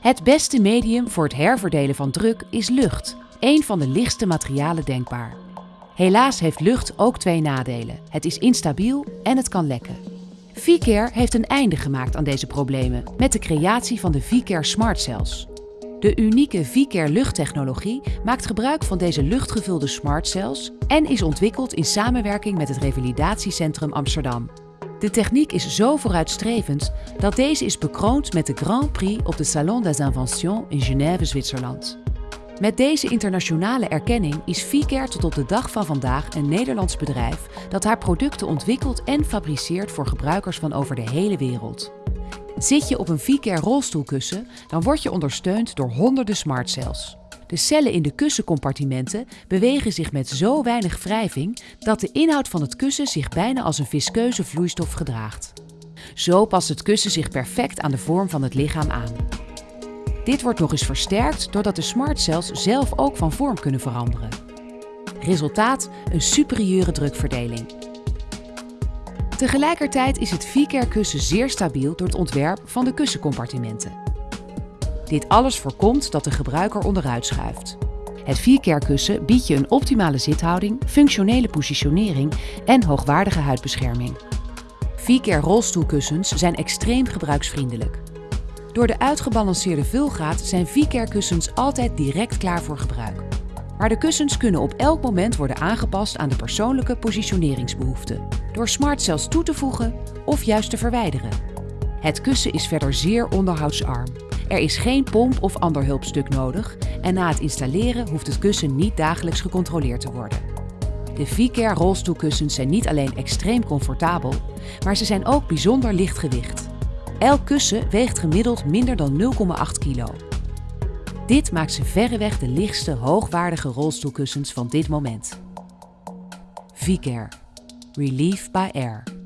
Het beste medium voor het herverdelen van druk is lucht, een van de lichtste materialen denkbaar. Helaas heeft lucht ook twee nadelen. Het is instabiel en het kan lekken. VCare heeft een einde gemaakt aan deze problemen met de creatie van de VCare Smart Cells. De unieke VCare luchttechnologie maakt gebruik van deze luchtgevulde smart cells en is ontwikkeld in samenwerking met het Revalidatiecentrum Amsterdam. De techniek is zo vooruitstrevend dat deze is bekroond met de Grand Prix op de Salon des Inventions in Genève, Zwitserland. Met deze internationale erkenning is VCare tot op de dag van vandaag een Nederlands bedrijf dat haar producten ontwikkelt en fabriceert voor gebruikers van over de hele wereld. Zit je op een VCare rolstoelkussen, dan word je ondersteund door honderden smartcells. De cellen in de kussencompartimenten bewegen zich met zo weinig wrijving dat de inhoud van het kussen zich bijna als een viskeuze vloeistof gedraagt. Zo past het kussen zich perfect aan de vorm van het lichaam aan. Dit wordt nog eens versterkt doordat de smartcells zelf ook van vorm kunnen veranderen. Resultaat: een superieure drukverdeling. Tegelijkertijd is het V-Care kussen zeer stabiel door het ontwerp van de kussencompartimenten. Dit alles voorkomt dat de gebruiker onderuit schuift. Het V-Care kussen biedt je een optimale zithouding, functionele positionering en hoogwaardige huidbescherming. V-Care rolstoelkussens zijn extreem gebruiksvriendelijk. Door de uitgebalanceerde vulgraad zijn V-Care kussens altijd direct klaar voor gebruik. Maar de kussens kunnen op elk moment worden aangepast aan de persoonlijke positioneringsbehoeften, door smartcells toe te voegen of juist te verwijderen. Het kussen is verder zeer onderhoudsarm. Er is geen pomp of ander hulpstuk nodig en na het installeren hoeft het kussen niet dagelijks gecontroleerd te worden. De V-Care rolstoelkussens zijn niet alleen extreem comfortabel, maar ze zijn ook bijzonder lichtgewicht. Elk kussen weegt gemiddeld minder dan 0,8 kilo. Dit maakt ze verreweg de lichtste hoogwaardige rolstoelkussens van dit moment. V-Care. Relief by Air.